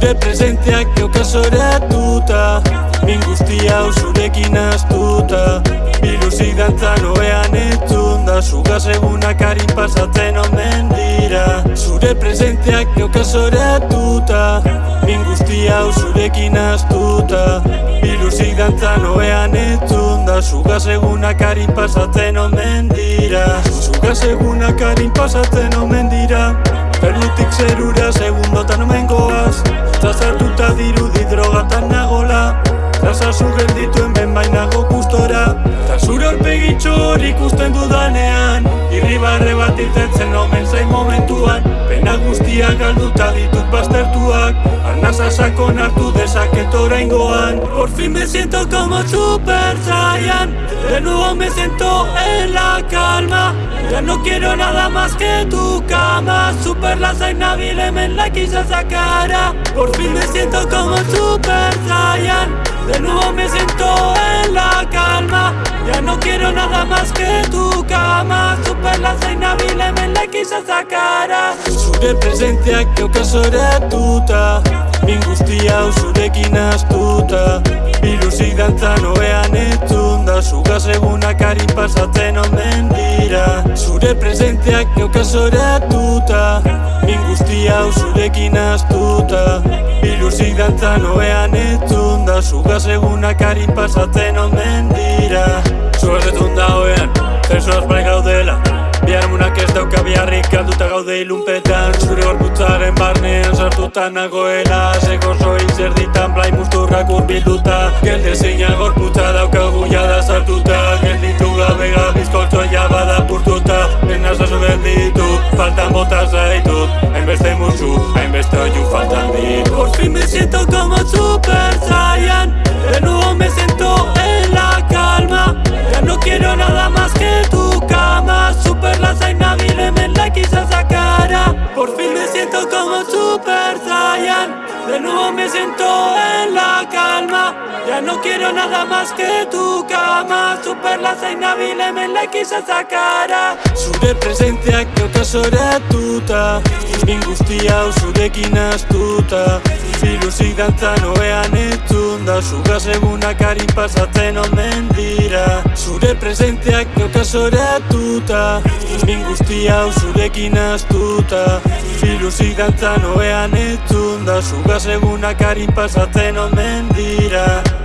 Zure presenteak eukasoratuta Min guztia zurekin astuta Biluzik dantzan oean etzun da. Zugaz egunak harin pasatzen omen dira. Zure presenteak eukasoratuta Min guztia zurekin astuta Biluzik dantzan oean etzun da. Zugaz egunak harin pasatzen omen dira. Zugaz egunak harin pasatzen omen dira. Perlutik zerura segundotan omen goaz drogatan nagola. Zazazu geldituen ben bainago gustora. Ta zure horpegitxo hori ikusten dudanean Irribarre bat irtetzen omen zain momentuan. Pena guztiak galduta ditut baztertuak Arnaza sakon hartu dezaket oraingoan. Por fin me siento como super saiyan De nuevo me siento en la Ya no quiero nada más que tu cama. Super lasai nabil hemen like esa Por fin me siento como super saiyan. De nuevo me siento en la calma. Ya no quiero nada más que tu cama. Super lasai nabil hemen like esa cara Zure presenteak eukasoratuta Min guztia zurekin astuta. Biluzik dantzan oean etzun da Zugaz egunak harin pasatzen omen dira Zure presenteak eukasoratuta Min guztia zurekin astuta Biluzik dantzan oean etzun da Zugaz egunak harin pasatzen omen dira. Zugaz etzun da oean, zensuaz bai gaudela. Biharmunak ez dauka biharrik galduta gaude ilunpetan. Zure gorputzaren barnean sartuta nagoela. Zeko zoin zer ditan blai musturrak urbilduta. Gelde zeina gorputza daukagu jada sartuta siento como super saiyan. De nuevo me siento en la calma. Ya no quiero nada más que tu cama. Super lasai nabil hemen like esa cara Por fin me siento como super saiyan. De nuevo me siento en la calma. Ya no quiero nada más que tu cama. Super lasai nabil hemen like esa cara Zure presenteak eukasoratuta Min guztia zurekin astuta Biluzik dantzan oean etzun da Zugaz egunak harin pasatzen omen dira. Zure presenteak eukasoratuta Min guztia zurekin astuta. Biluzik dantzan oean etzun da Zugaz egunak harin pasatzen omen dira